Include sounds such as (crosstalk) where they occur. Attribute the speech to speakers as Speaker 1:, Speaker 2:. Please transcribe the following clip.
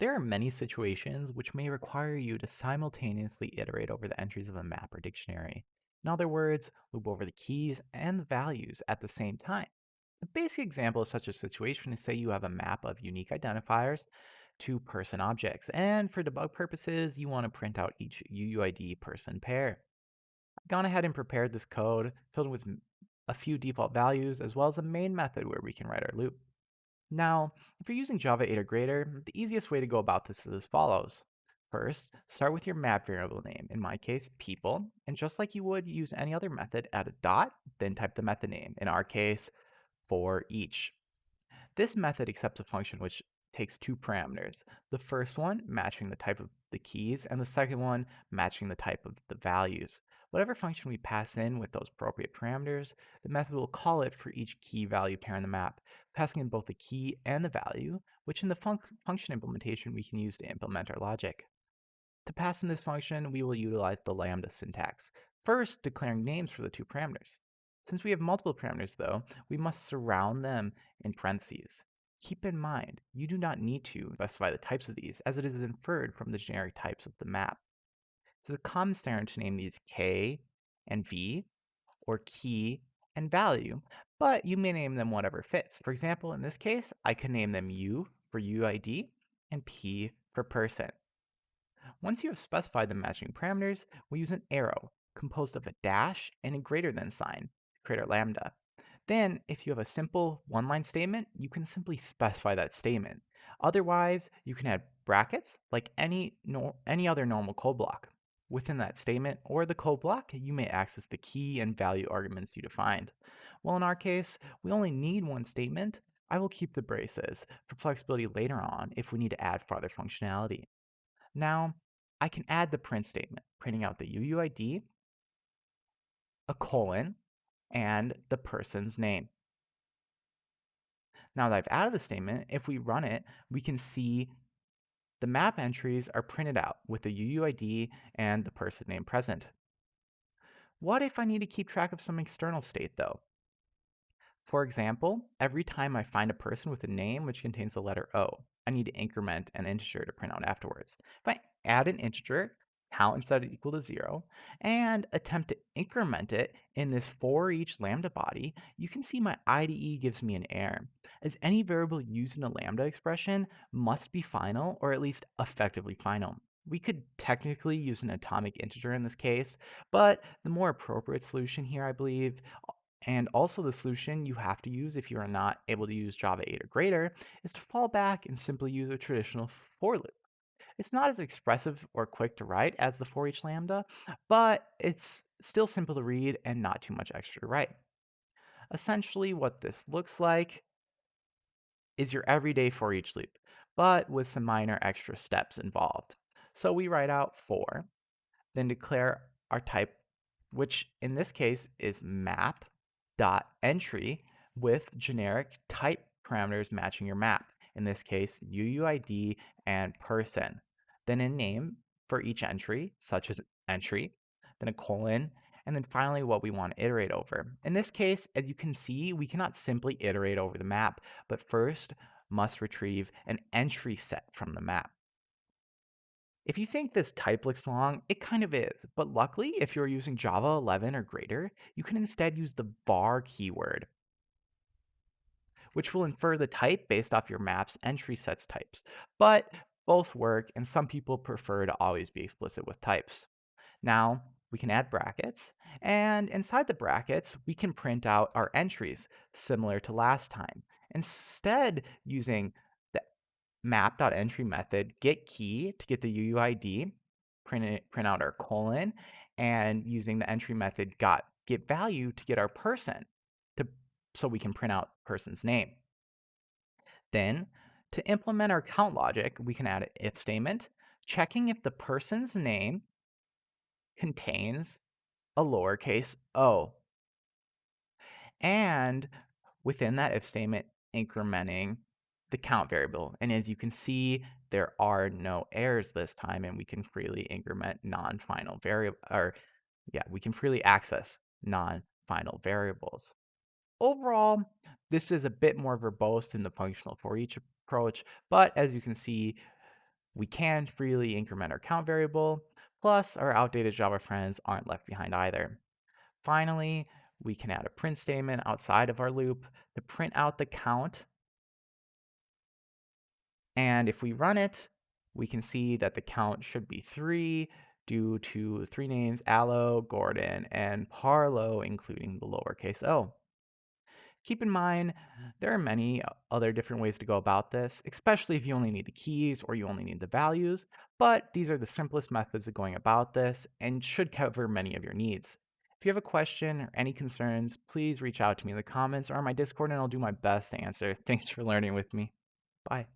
Speaker 1: There are many situations which may require you to simultaneously iterate over the entries of a map or dictionary. In other words, loop over the keys and values at the same time. A basic example of such a situation is say you have a map of unique identifiers to person objects, and for debug purposes, you want to print out each UUID person pair. I've gone ahead and prepared this code filled with a few default values as well as a main method where we can write our loop. Now, if you're using Java 8 or greater, the easiest way to go about this is as follows. First, start with your map variable name, in my case, people, and just like you would use any other method, add a dot, then type the method name, in our case, for each. This method accepts a function which takes two parameters. The first one matching the type of the keys, and the second one matching the type of the values. Whatever function we pass in with those appropriate parameters, the method will call it for each key value pair in the map, passing in both the key and the value, which in the func function implementation we can use to implement our logic. To pass in this function, we will utilize the lambda syntax, first declaring names for the two parameters. Since we have multiple parameters though, we must surround them in parentheses. Keep in mind, you do not need to specify the types of these, as it is inferred from the generic types of the map. It's a common standard to name these k and v, or key and value, but you may name them whatever fits. For example, in this case, I could name them u for UID and p for person. Once you have specified the matching parameters, we use an arrow composed of a dash and a greater than sign to create our lambda. Then, if you have a simple one-line statement, you can simply specify that statement. Otherwise, you can add brackets like any, any other normal code block. Within that statement or the code block, you may access the key and value arguments you defined. Well, in our case, we only need one statement. I will keep the braces for flexibility later on if we need to add further functionality. Now, I can add the print statement, printing out the UUID, a colon, and the person's name. Now that I've added the statement, if we run it, we can see the map entries are printed out with the UUID and the person name present. What if I need to keep track of some external state though? For example, every time I find a person with a name which contains the letter O, I need to increment an integer to print out afterwards. If I add an integer, count instead of equal to zero, and attempt to increment it in this for each lambda body, you can see my IDE gives me an error, as any variable used in a lambda expression must be final or at least effectively final. We could technically use an atomic integer in this case, but the more appropriate solution here, I believe, and also the solution you have to use if you are not able to use Java 8 or greater is to fall back and simply use a traditional for loop. It's not as expressive or quick to write as the for each lambda, but it's still simple to read and not too much extra to write. Essentially, what this looks like is your everyday for each loop, but with some minor extra steps involved. So we write out for, then declare our type, which in this case is map dot entry with generic type parameters matching your map. In this case, UUID and person. Then a name for each entry, such as entry, then a colon, and then finally what we want to iterate over. In this case, as you can see, we cannot simply iterate over the map, but first must retrieve an entry set from the map. If you think this type looks long, it kind of is, but luckily, if you're using Java 11 or greater, you can instead use the var keyword, which will infer the type based off your map's entry sets types. But both work, and some people prefer to always be explicit with types. Now, we can add brackets, and inside the brackets, we can print out our entries, similar to last time. Instead, using the map.entry method, get key to get the UUID, print, it, print out our colon, and using the entry method got get value to get our person, so we can print out person's name. Then, to implement our count logic, we can add an if statement, checking if the person's name contains a lowercase o. And within that if statement, incrementing the count variable. And as you can see, there are no errors this time, and we can freely increment non-final variable, or yeah, we can freely access non-final variables. Overall, this is a bit more verbose than the functional for each approach, but as you can see, We can freely increment our count variable, plus our outdated Java friends aren't left behind either. Finally, we can add a print statement outside of our loop to print out the count. And if we run it, we can see that the count should be 3 due to three names, Allo, Gordon, and Parlo, including the lowercase o. Keep in mind, there are many uh, other different ways to go about this, especially if you only need the keys or you only need the values, but these are the simplest methods of going about this and should cover many of your needs. If you have a question or any concerns, please reach out to me in the comments or on my Discord and I'll do my best to answer. (laughs) Thanks for learning with me. Bye.